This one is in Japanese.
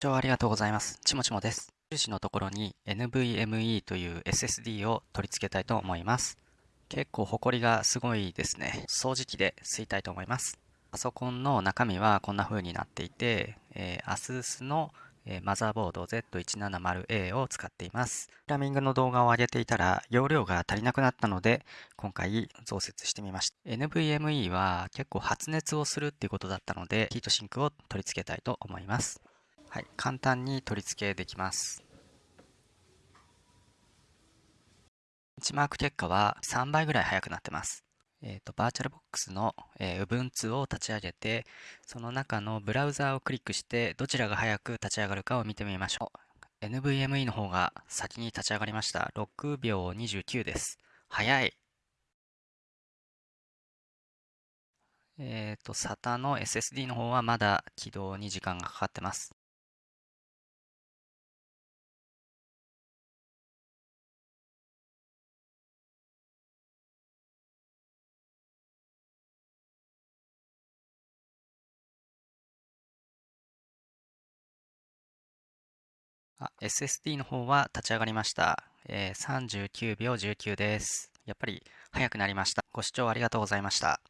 視聴ありがとうございます。ちもちもです。印のところに NVMe という SSD を取り付けたいと思います。結構ホコリがすごいですね。掃除機で吸いたいと思います。パソコンの中身はこんな風になっていて、えー、ASUS のマザーボード Z170A を使っています。プラミングの動画を上げていたら容量が足りなくなったので今回増設してみました。NVMe は結構発熱をするっていうことだったのでヒートシンクを取り付けたいと思います。はい、簡単に取り付けできます。ベンチマーク結果は3倍ぐらい速くなってます。えっ、ー、と、バーチャルボックスの、えー、Ubuntu を立ち上げて、その中のブラウザーをクリックして、どちらが早く立ち上がるかを見てみましょう。NVMe の方が先に立ち上がりました。6秒29です。早い。えっ、ー、と、SATA の SSD の方はまだ起動に時間がかかってます。あ、SSD の方は立ち上がりました。えー、39秒19です。やっぱり早くなりました。ご視聴ありがとうございました。